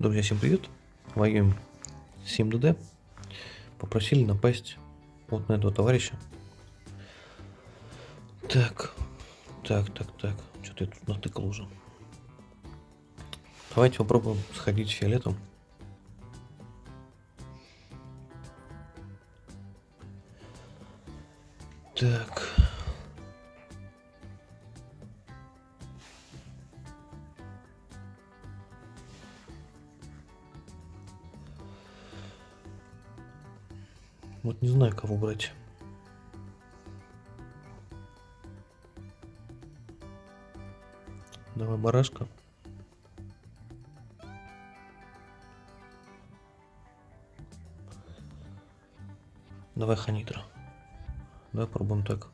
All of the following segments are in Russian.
Друзья, всем привет! Воюем с 7ДД. Попросили напасть вот на этого товарища. Так, так, так, так. Что-то я тут натыкал уже. Давайте попробуем сходить фиолетом. Так. Вот не знаю, кого брать. Давай барашка. Давай ханитра. Давай пробуем так.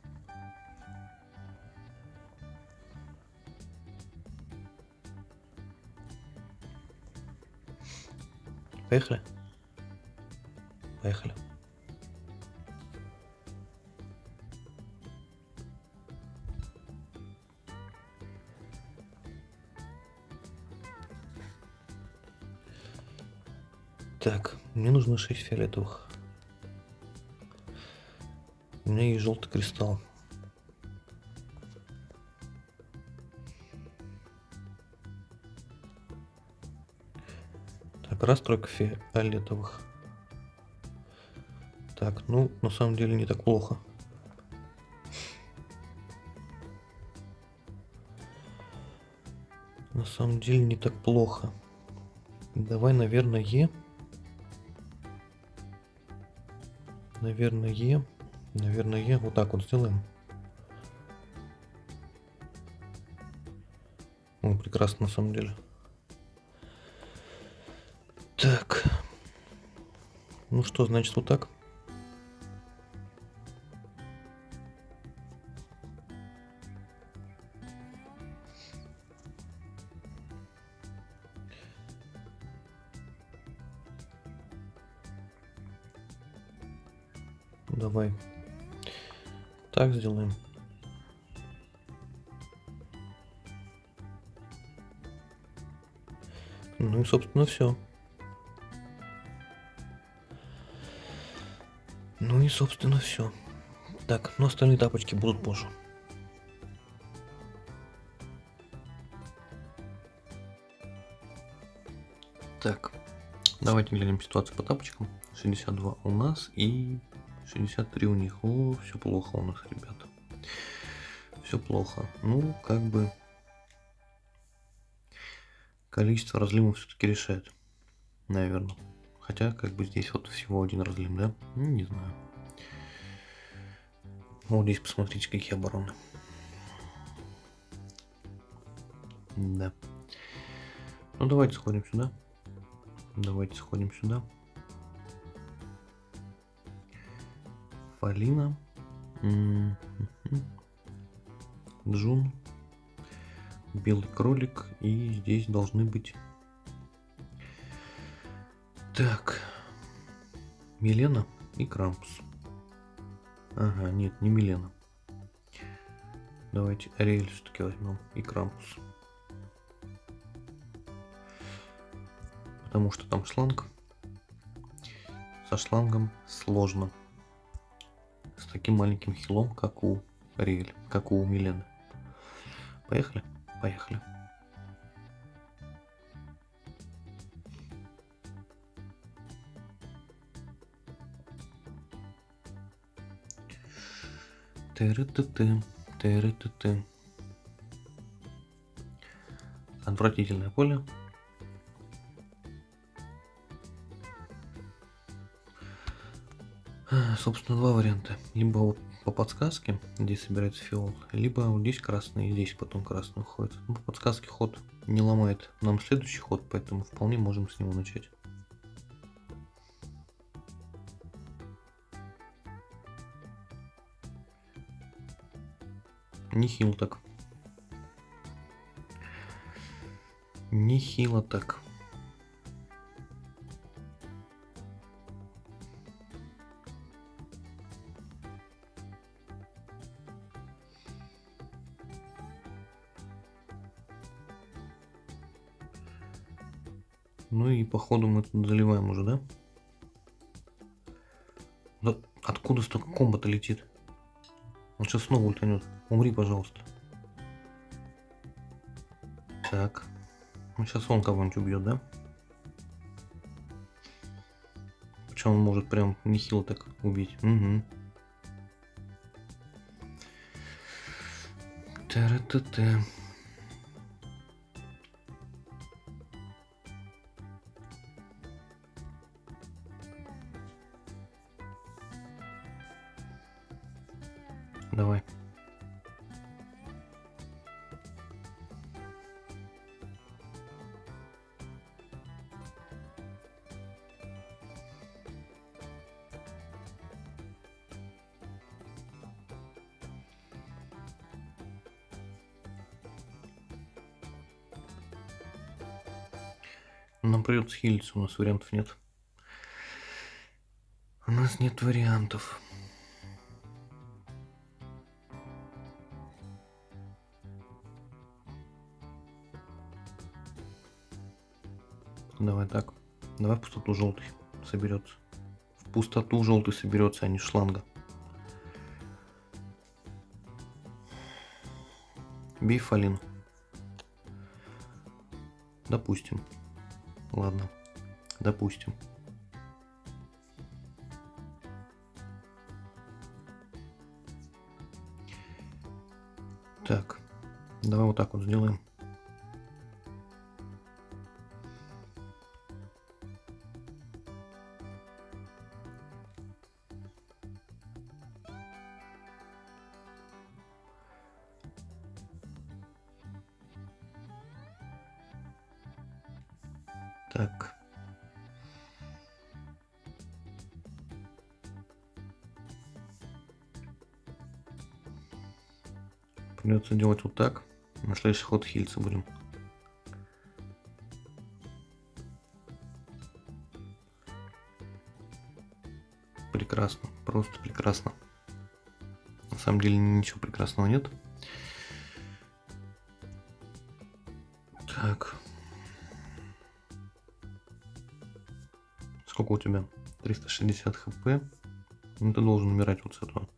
Поехали. Поехали. Так, мне нужно 6 фиолетовых. У меня есть желтый кристалл. Так, раз тройка фиолетовых. Так, ну, на самом деле не так плохо. На самом деле не так плохо. Давай, наверное, Е. Наверное, Е. Наверное, Е. Вот так вот сделаем. О, прекрасно, на самом деле. Так. Ну что, значит, вот так. Давай. Так сделаем. Ну и, собственно, все. Ну и, собственно, все. Так, но остальные тапочки будут позже. Так, давайте глянем ситуацию по тапочкам. 62 у нас и 63 у них. О, все плохо у нас, ребята. Все плохо. Ну, как бы количество разлимов все-таки решает. Наверное. Хотя, как бы здесь вот всего один разлим, да? Ну, не знаю. Вот здесь посмотрите, какие обороны. Да. Ну, давайте сходим сюда. Давайте сходим сюда. Полина. Джун. Белый кролик. И здесь должны быть... Так. Милена и Крампус. Ага, нет, не Милена. Давайте Ариэль все-таки возьмем и Крампус. Потому что там шланг. Со шлангом сложно таким маленьким хилом, как у Риэль, как у Милены. Поехали? Поехали. Тыры-ты-ты, тыры-ты-ты. Отвратительное поле. Собственно, два варианта. Либо вот по подсказке, где собирается фиол, либо вот здесь красный, и здесь потом красный уходит. Ну, по подсказке ход не ломает нам следующий ход, поэтому вполне можем с него начать. Нехило так. Нехило так. Походу мы тут заливаем уже, да? Да откуда столько комбата летит? Он сейчас снова ультанет. Умри, пожалуйста. Так. Ну, сейчас он кого-нибудь убьет, да? Причем он может прям нехило так убить. Угу. Та-ра-та-та. Давай. Нам придется хилиться, у нас вариантов нет. У нас нет вариантов. Давай так. Давай в пустоту желтый соберется. В пустоту желтый соберется, а не шланга. Бей Фалин. Допустим. Ладно. Допустим. Так. Давай вот так вот сделаем. Придется делать вот так. На следующий ход хильцы будем. Прекрасно, просто прекрасно. На самом деле ничего прекрасного нет. Так. Сколько у тебя? 360 хп. Ну, ты должен умирать вот с этого.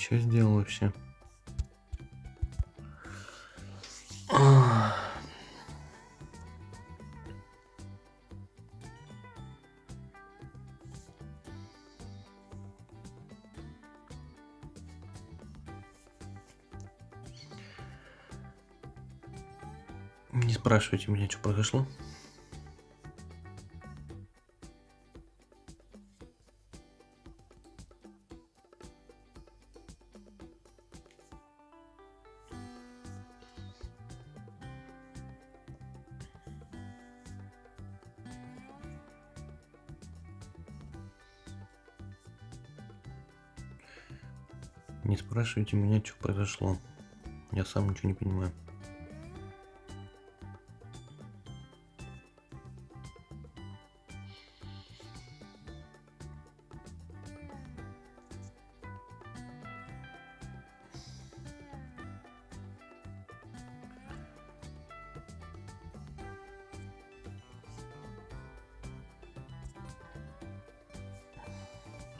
Че сделал вообще? Не спрашивайте меня, что произошло. Не спрашивайте меня, что произошло. Я сам ничего не понимаю.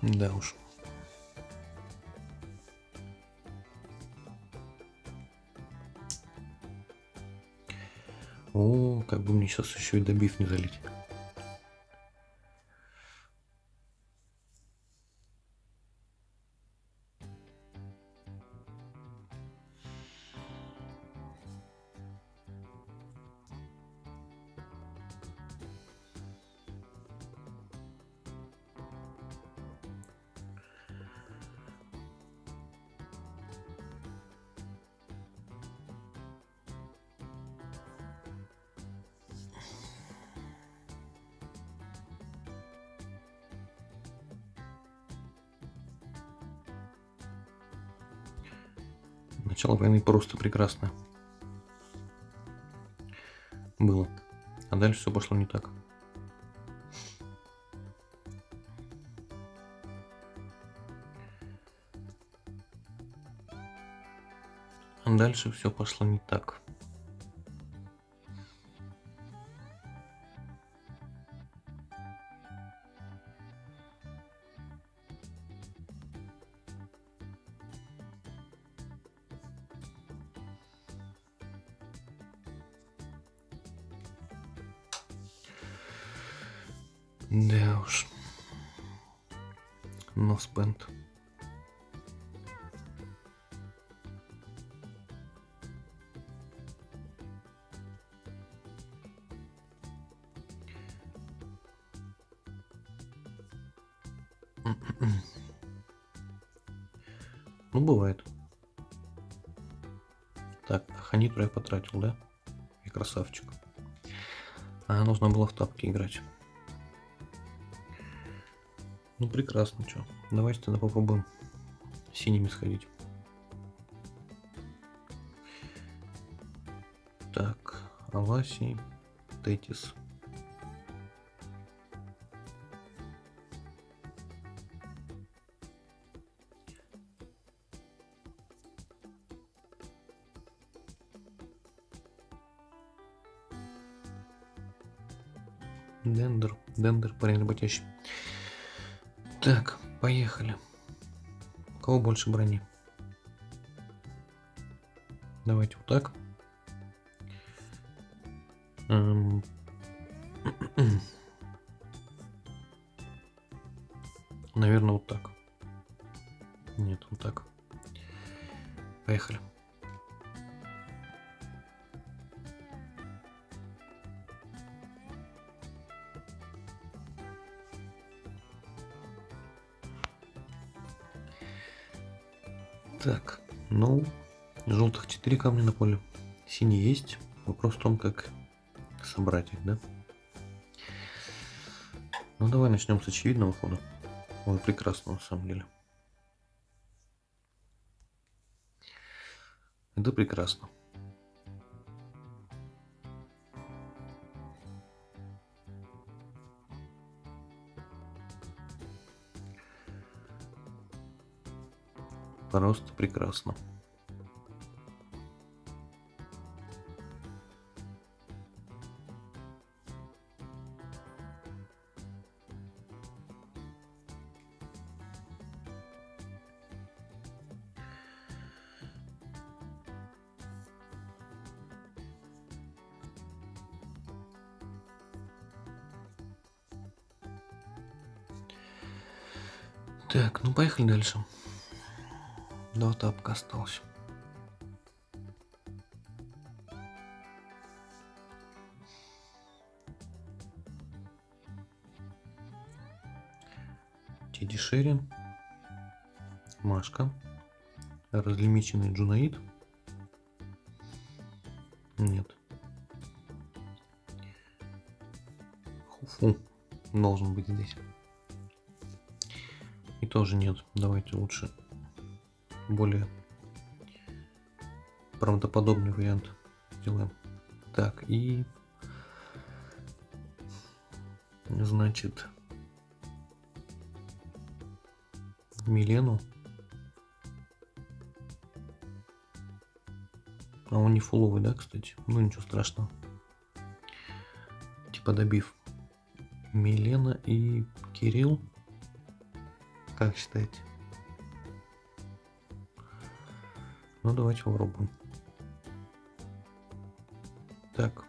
Да уж. О, как бы мне сейчас еще и добив не залить. Начало войны просто прекрасно. Было. А дальше все пошло не так. А дальше все пошло не так. Да уж. Но спенд. Ну, бывает. Так, ханиту я потратил, да? И красавчик. А, нужно было в тапки играть. Ну, прекрасно, что. Давайте тогда попробуем синими сходить. Так, Аласи, Тетис. Дендер, Дендер, парень работящий. Так, поехали. У кого больше брони? Давайте вот так. Эм. Наверное, вот так. Так, ну, желтых 4 камня на поле. Синий есть. Вопрос в том, как собрать их, да? Ну, давай начнем с очевидного хода. Ой, прекрасно, на самом деле. Это прекрасно. Просто прекрасно. Так, ну поехали дальше. Два тапка осталось. Теди Шерин. Машка. Разлимиченный Джунаид. Нет. Хуфу должен быть здесь. И тоже нет. Давайте лучше более правдоподобный вариант сделаем. Так, и значит Милену. А он не фуловый, да, кстати? Ну ничего страшного. Типа добив. Милена и Кирилл. Как считаете? Ну, давайте попробуем. Так.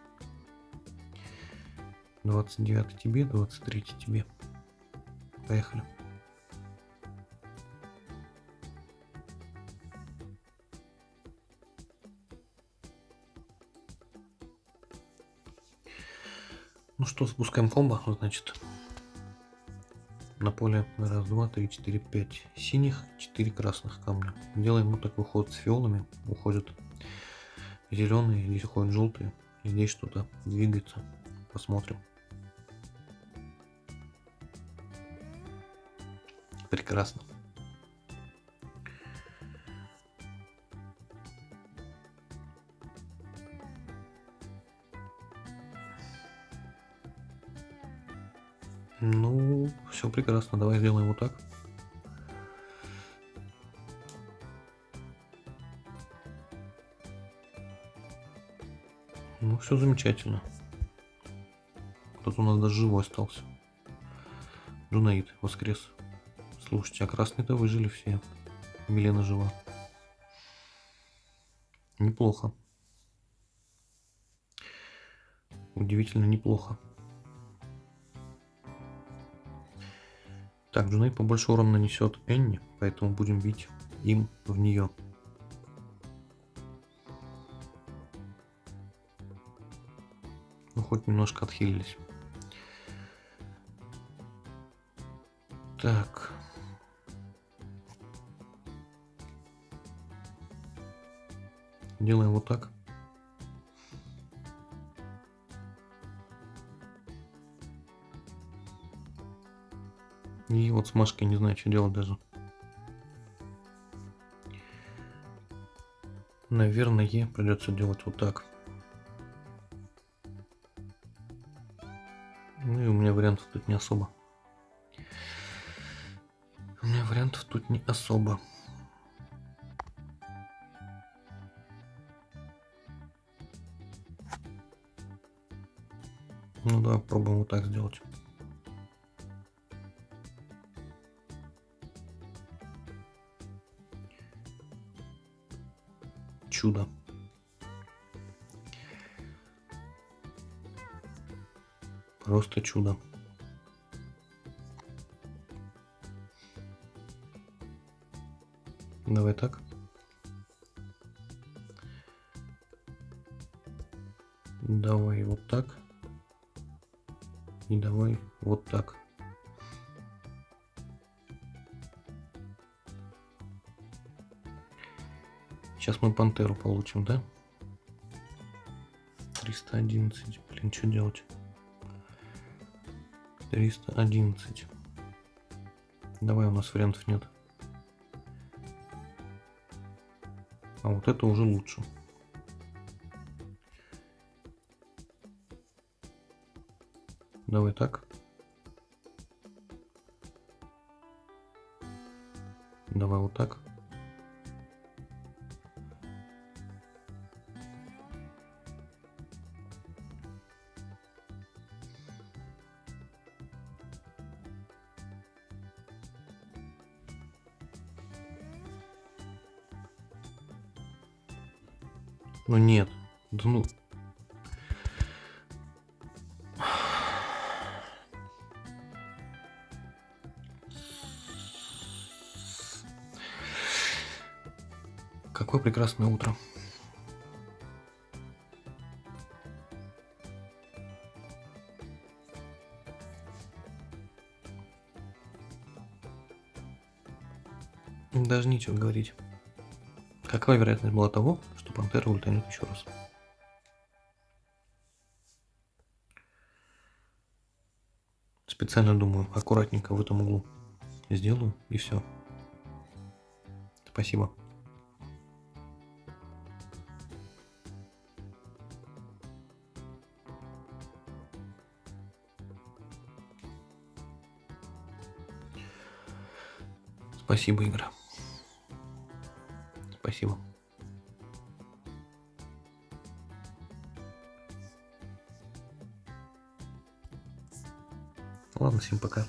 29 тебе, 23 тебе. Поехали. Ну что, спускаем комбо, значит. На поле раз, два, три, четыре, пять синих, четыре красных камня. Делаем вот такой ход с фиолами. Уходят зеленые, здесь уходят желтые. Здесь что-то двигается. Посмотрим. Прекрасно. Ну, все прекрасно. Давай сделаем вот так. Ну, все замечательно. Кто-то у нас даже живой остался. Джунаид воскрес. Слушайте, а красные-то выжили все. Милена жива. Неплохо. Удивительно неплохо. Так, Джуней побольше урона нанесет Энни, поэтому будем бить им в нее. Ну, хоть немножко отхилились. Так. Делаем вот так. И вот с Машкой не знаю, что делать даже. Наверное, придется делать вот так. Ну и у меня вариантов тут не особо. У меня вариантов тут не особо. Ну да, пробуем вот так сделать. Чудо. Просто чудо. Давай так. Давай вот так. И давай вот так. Сейчас мы пантеру получим, да? 311. Блин, что делать? 311. Давай, у нас вариантов нет. А вот это уже лучше. Давай так. Давай вот так. Ну нет. Да ну. Какое прекрасное утро. Даже нечего говорить. Какая вероятность была того, что пантера ультанет еще раз? Специально думаю, аккуратненько в этом углу сделаю и все. Спасибо. Спасибо, игра. Спасибо. Ладно, всем пока.